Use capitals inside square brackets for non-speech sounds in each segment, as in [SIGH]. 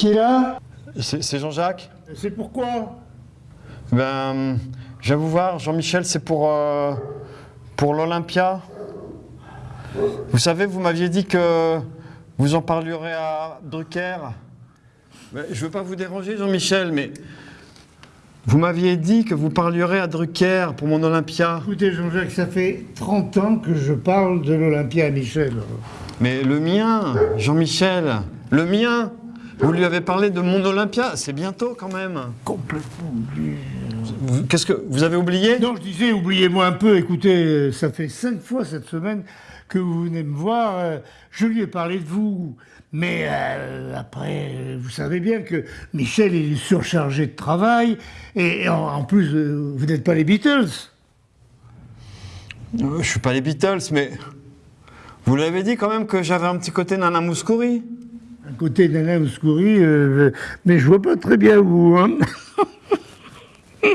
Qui est là C'est Jean-Jacques C'est pourquoi Ben, je viens vous voir, Jean-Michel, c'est pour, euh, pour l'Olympia. Vous savez, vous m'aviez dit que vous en parlerez à Drucker. Ben, je ne veux pas vous déranger, Jean-Michel, mais vous m'aviez dit que vous parlerez à Drucker pour mon Olympia. Écoutez, Jean-Jacques, ça fait 30 ans que je parle de l'Olympia à Michel. Mais le mien, Jean-Michel, le mien Vous lui avez parlé de mon Olympia, c'est bientôt quand même. Complètement oublié. Qu'est-ce que vous avez oublié? Non, je disais, oubliez-moi un peu. Écoutez, ça fait cinq fois cette semaine que vous venez me voir. euh, Je lui ai parlé de vous. Mais euh, après, vous savez bien que Michel est surchargé de travail. Et en, en plus, euh, vous n'êtes pas les Beatles. Euh, Je suis pas les Beatles, mais vous l'avez dit quand même que j'avais un petit côté Nana Mouskouri. Côté d'Alain Mouskouri, euh, mais je vois pas très bien où. Hein. [LAUGHS]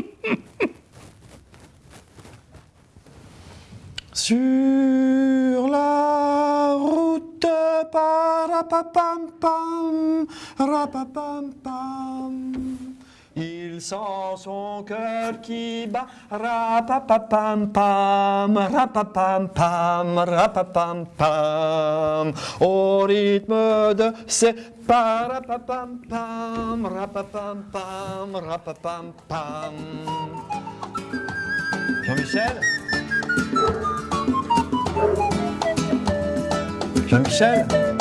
Sur la route, parapapam pam, rapapam pam. Il sent son cœur qui bat, rapapapam pam, rapapam pam, rapapam pam, au rythme de ses parapapam pam, rapapam pam, rapapam pam. Jean-Michel? Jean-Michel?